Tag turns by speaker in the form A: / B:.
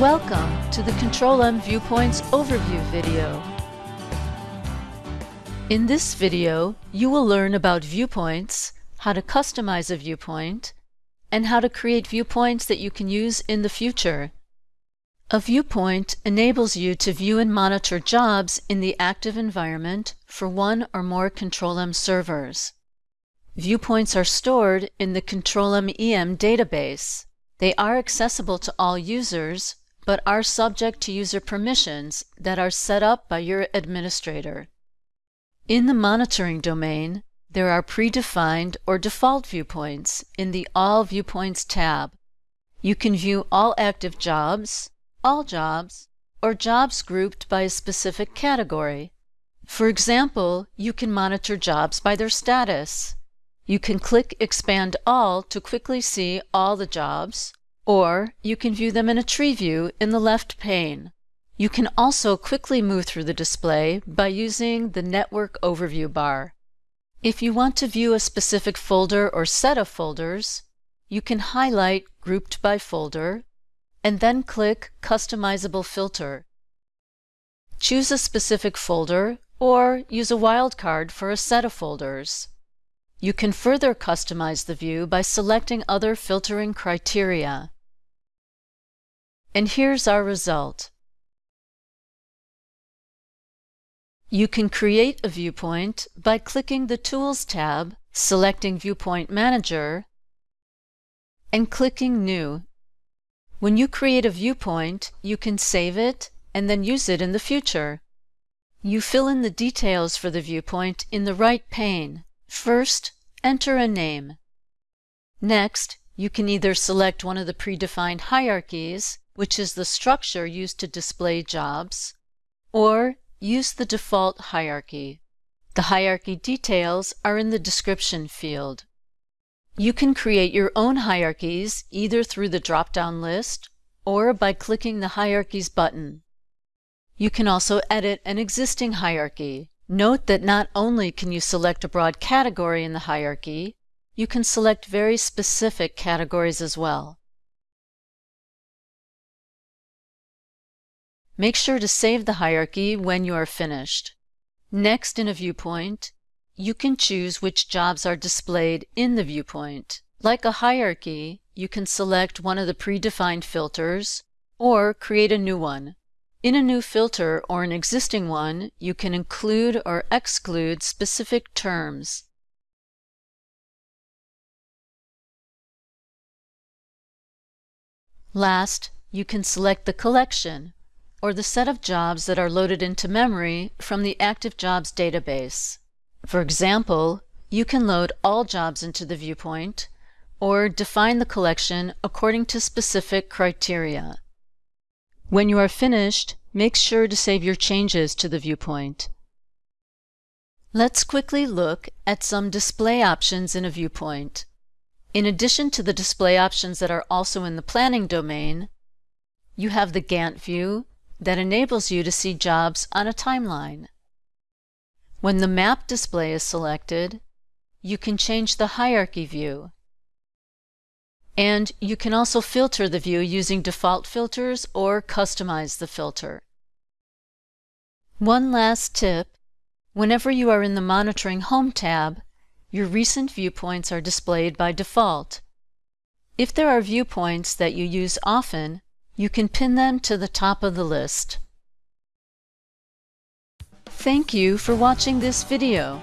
A: Welcome to the Control-M Viewpoints overview video. In this video, you will learn about viewpoints, how to customize a viewpoint, and how to create viewpoints that you can use in the future. A viewpoint enables you to view and monitor jobs in the active environment for one or more Control-M servers. Viewpoints are stored in the Control-M EM database. They are accessible to all users, but are subject to user permissions that are set up by your administrator. In the monitoring domain, there are predefined or default viewpoints in the All Viewpoints tab. You can view all active jobs, all jobs, or jobs grouped by a specific category. For example, you can monitor jobs by their status. You can click Expand All to quickly see all the jobs, or you can view them in a tree view in the left pane. You can also quickly move through the display by using the Network Overview bar. If you want to view a specific folder or set of folders, you can highlight Grouped by Folder and then click Customizable Filter. Choose a specific folder or use a wildcard for a set of folders. You can further customize the view by selecting other filtering criteria. And here's our result. You can create a viewpoint by clicking the Tools tab, selecting Viewpoint Manager, and clicking New when you create a viewpoint, you can save it and then use it in the future. You fill in the details for the viewpoint in the right pane. First, enter a name. Next, you can either select one of the predefined hierarchies, which is the structure used to display jobs, or use the default hierarchy. The hierarchy details are in the description field. You can create your own hierarchies either through the drop-down list or by clicking the Hierarchies button. You can also edit an existing hierarchy. Note that not only can you select a broad category in the hierarchy, you can select very specific categories as well. Make sure to save the hierarchy when you are finished. Next in a viewpoint, you can choose which jobs are displayed in the viewpoint. Like a hierarchy, you can select one of the predefined filters or create a new one. In a new filter or an existing one, you can include or exclude specific terms. Last, you can select the collection, or the set of jobs that are loaded into memory from the Active Jobs database. For example, you can load all jobs into the viewpoint or define the collection according to specific criteria. When you are finished, make sure to save your changes to the viewpoint. Let's quickly look at some display options in a viewpoint. In addition to the display options that are also in the planning domain, you have the Gantt view that enables you to see jobs on a timeline. When the map display is selected, you can change the hierarchy view. And you can also filter the view using default filters or customize the filter. One last tip, whenever you are in the Monitoring Home tab, your recent viewpoints are displayed by default. If there are viewpoints that you use often, you can pin them to the top of the list. Thank you for watching this video.